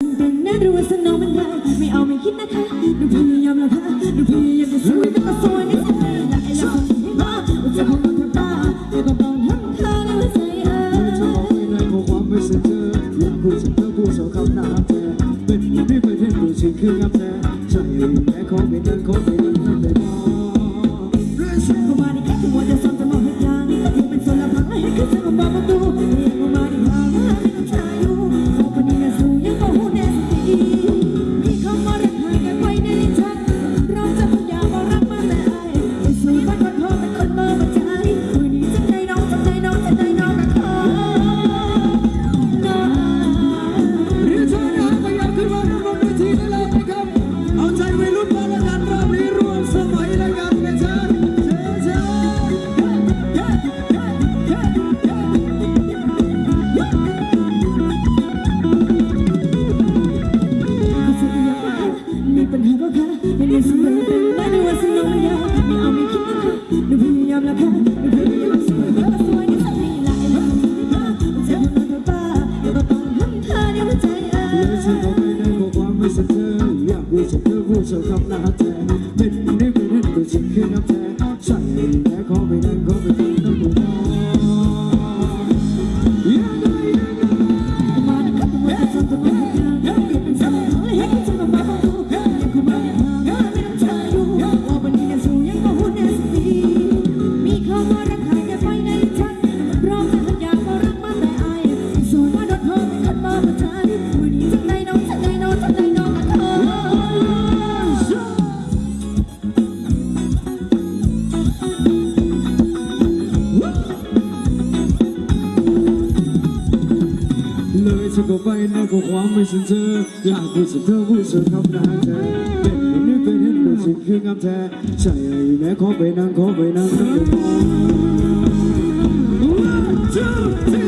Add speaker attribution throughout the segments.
Speaker 1: เป็นนักรู้สนองมันได้ไม่เอาไม่คิดนะคะดูพยายามละค่ะดูพยายามจะสวยแต่ก็สวยไม่สวยอ
Speaker 2: ยากให้
Speaker 1: เราไม่มาว่าจะคง
Speaker 2: ทำตาแต่ก็ตอน
Speaker 1: ทำเธอในหัวใจเอ
Speaker 2: อจะ
Speaker 1: มองไม่ได้
Speaker 2: ของความไม่เสียเจอเรื่องผู้ชายผู้สาวคำน้า
Speaker 3: เธอเป็น
Speaker 2: พี่ไปเที่ยวดูชิงคืองับเธ
Speaker 3: อ Come on, come on, come on, come on, come on, come on,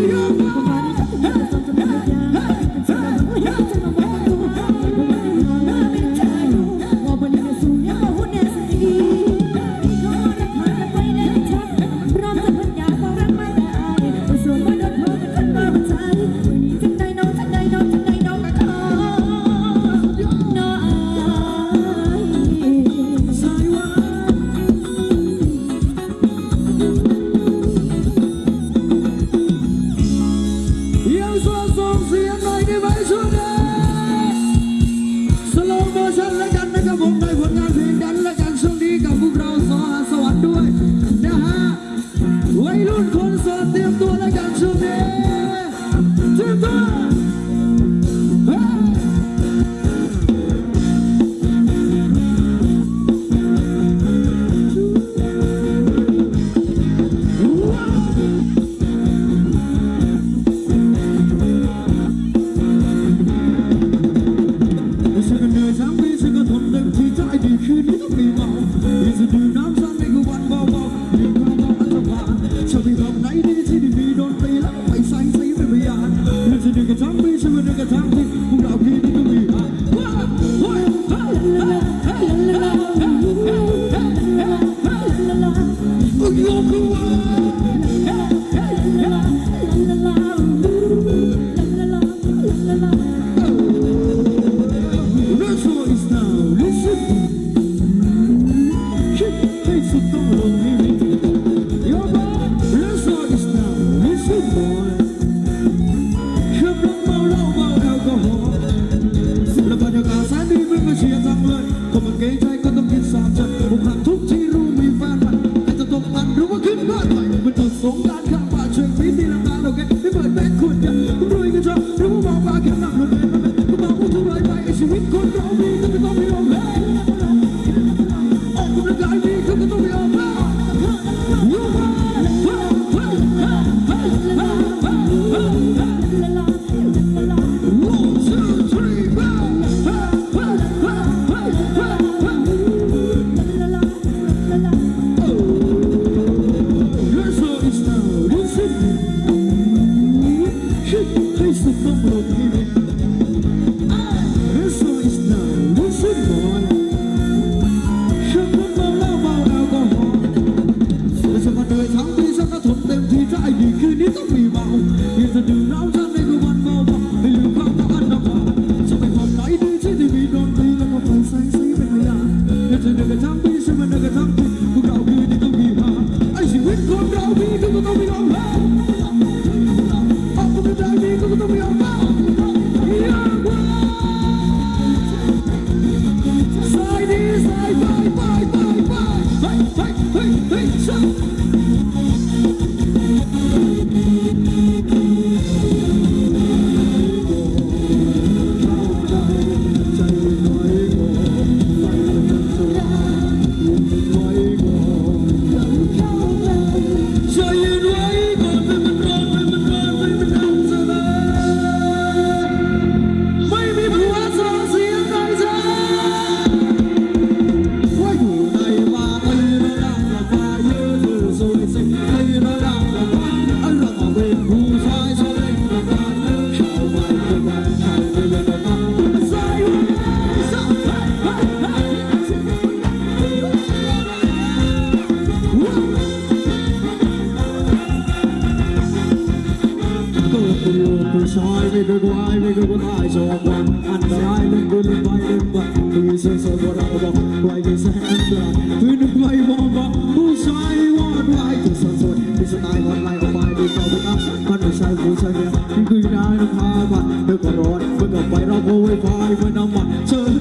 Speaker 3: quay với năm mặt trời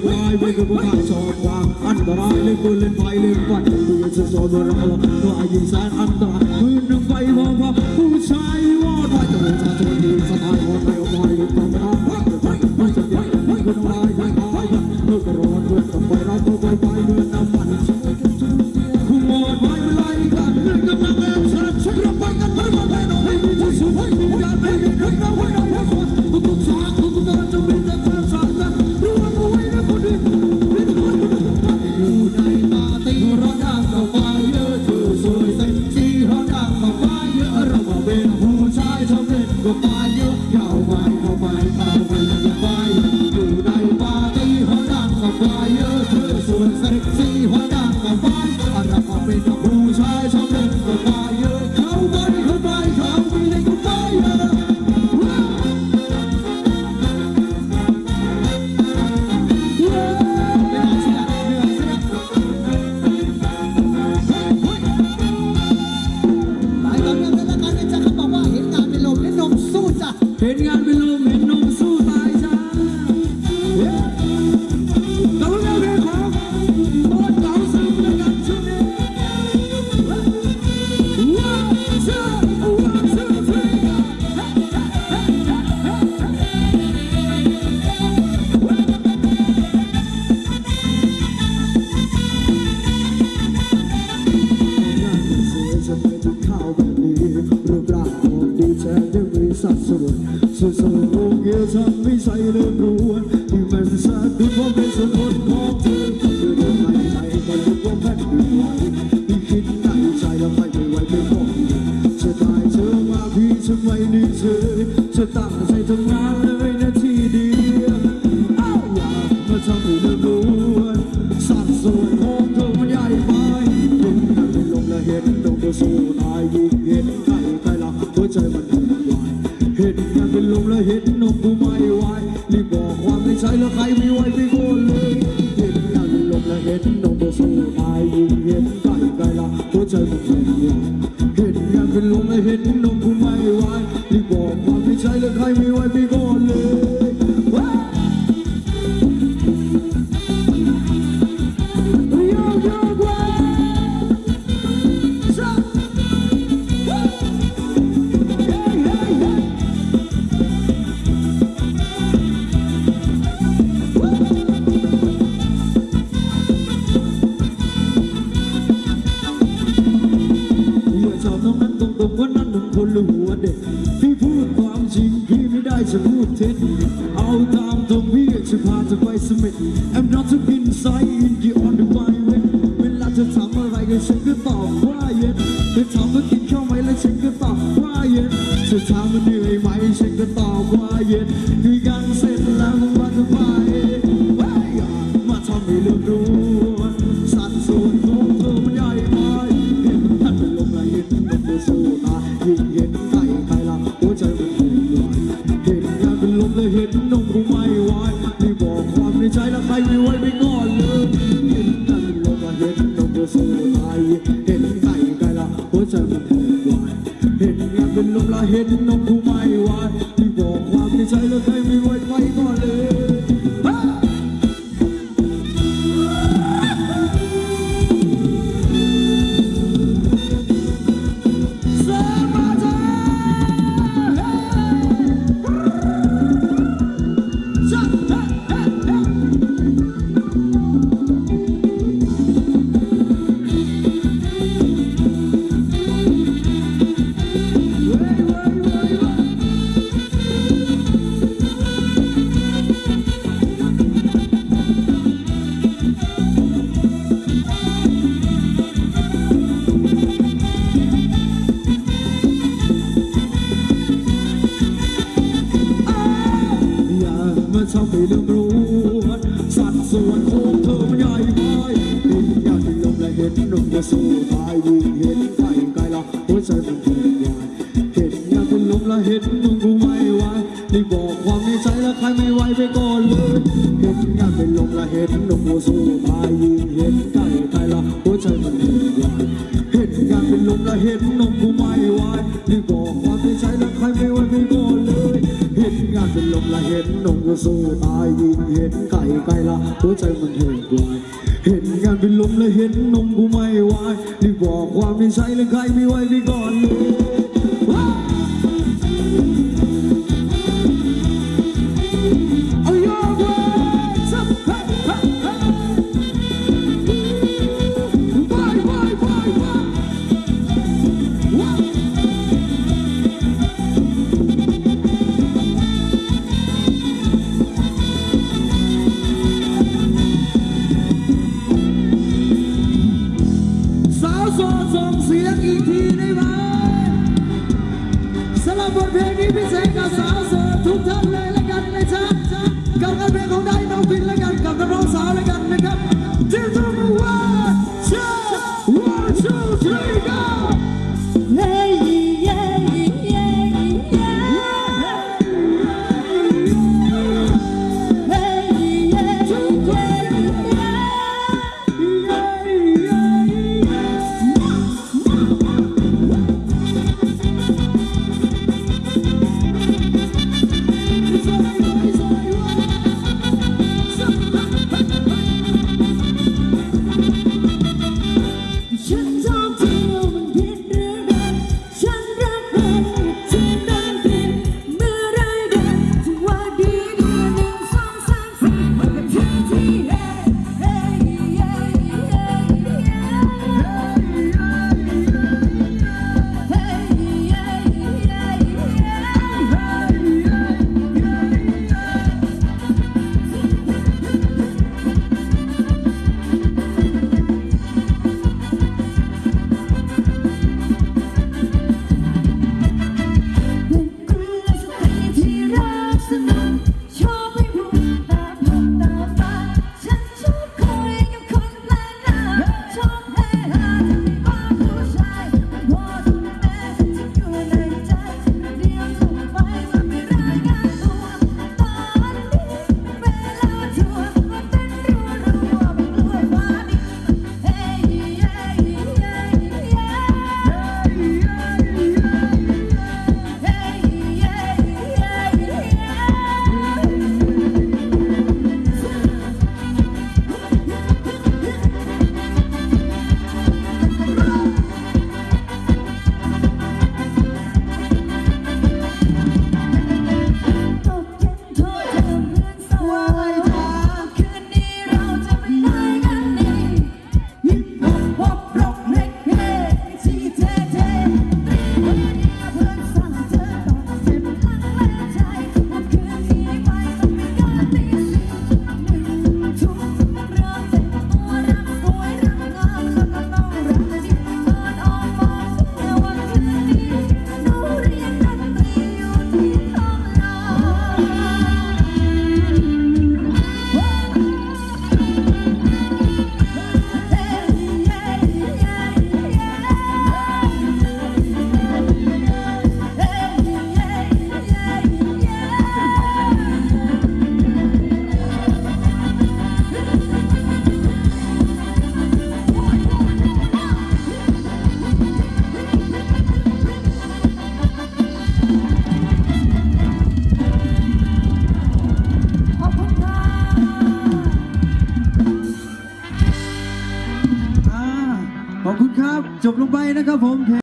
Speaker 3: với ai với các bạn cho qua ăn ta the lên vươn lên vai lên vạch người the rồi vừa ra lo ai nhìn sáng the ta ไว้ด้วเธ
Speaker 2: อเธอตั้งใจทำงาน ลืมรู้ส่วนของเธอมันใหญ่ไปดินอยากกินลมและเห็นนมจะสู้ตายวิ่งเห็นไก่ไกลละหัวใจมันเกิดเห็นอยากกินลมและเห็นนมกูไม่ไหวนี่บอกความในใจและใครไม่ไหวไปก่อนเลยเห็นอยากกินลมและเห็นนมกูสู้ตายวิ่งเห็นไก่ไกลละหัวใจมันเกิดเห็นอยากกินลมและเห็นนมกูไม่ไหวนี่บอก ห็นนมก็สู้ตายยินเห็นไก่ไก่ละหัวใจมันเห้งวายเห็นงานเป็นลมและเห็นนมกูไม่ไหวรีบบอกความไม่
Speaker 1: ใช่และใครไม่ไหวไปก่อน